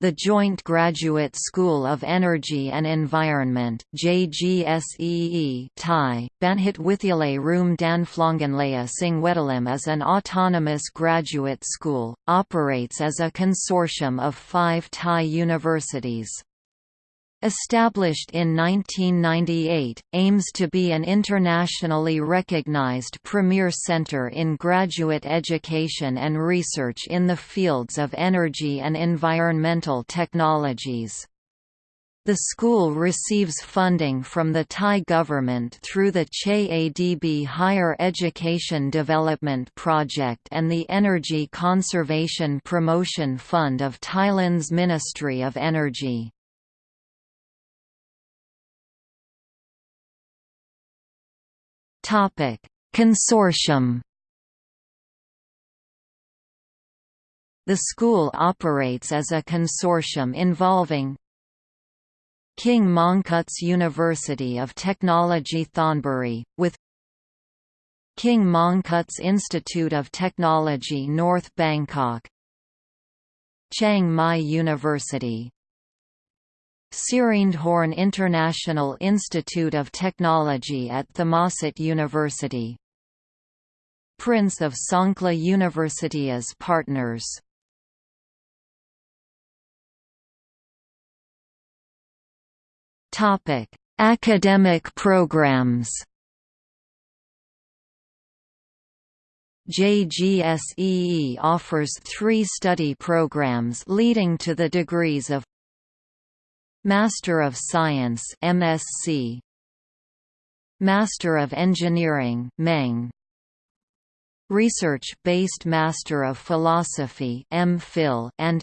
The Joint Graduate School of Energy and Environment JGSEE Thai, Banhit Withyalay Room Danflonganlaya Singwedalim is an autonomous graduate school, operates as a consortium of five Thai universities. Established in 1998, aims to be an internationally recognized premier center in graduate education and research in the fields of energy and environmental technologies. The school receives funding from the Thai government through the CHE ADB Higher Education Development Project and the Energy Conservation Promotion Fund of Thailand's Ministry of Energy. Topic: Consortium. The school operates as a consortium involving King Mongkut's University of Technology Thonburi, with King Mongkut's Institute of Technology North Bangkok Chiang Mai University Sirindhorn International Institute of Technology at Thammasat University. Prince of Songkhla University as partners. Academic programs. JGSEE offers three study programs leading to the degrees of Master of Science MSc Master of Engineering Meng Research-based Master of Philosophy MPhil and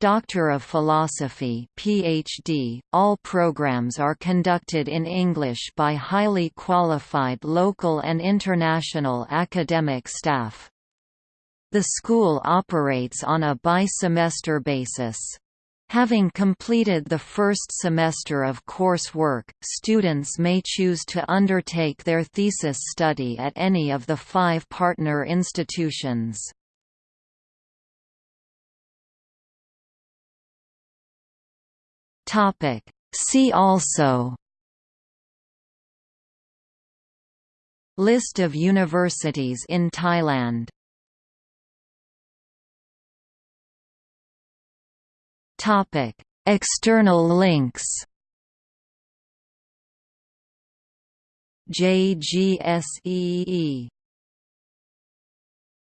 Doctor of Philosophy PhD. All programs are conducted in English by highly qualified local and international academic staff. The school operates on a bi-semester basis. Having completed the first semester of coursework, students may choose to undertake their thesis study at any of the five partner institutions. See also List of universities in Thailand Topic: External links. JGSEE